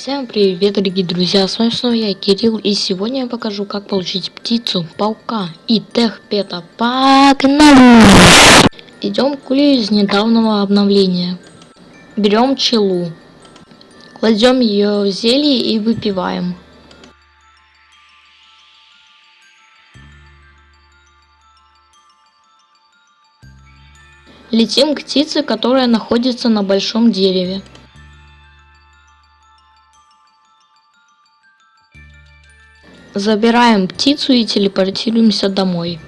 Всем привет, дорогие друзья, с вами снова я, Кирилл, и сегодня я покажу, как получить птицу, паука и техпета. Погнали! Идем к из недавнего обновления. Берем челу, кладем ее в зелье и выпиваем. Летим к птице, которая находится на большом дереве. Забираем птицу и телепортируемся домой.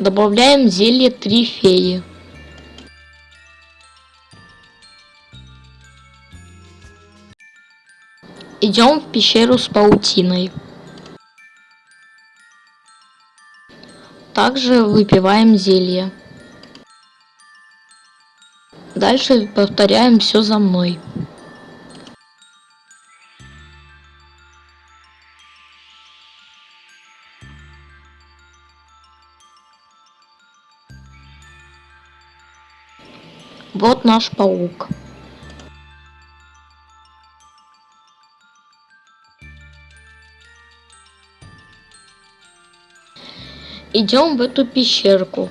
Добавляем зелье три феи. Идем в пещеру с паутиной. Также выпиваем зелье. Дальше повторяем все за мной. Вот наш паук. Идем в эту пещерку.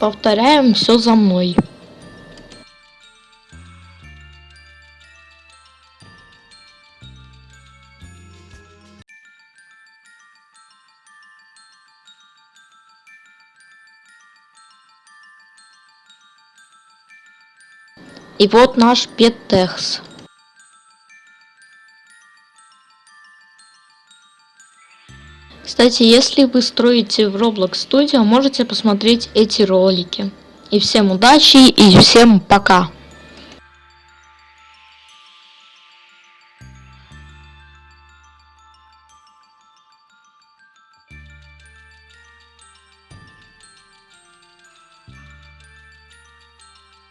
Повторяем все за мной. И вот наш Петтехс. Кстати, если вы строите в Roblox Studio, можете посмотреть эти ролики. И всем удачи и всем пока!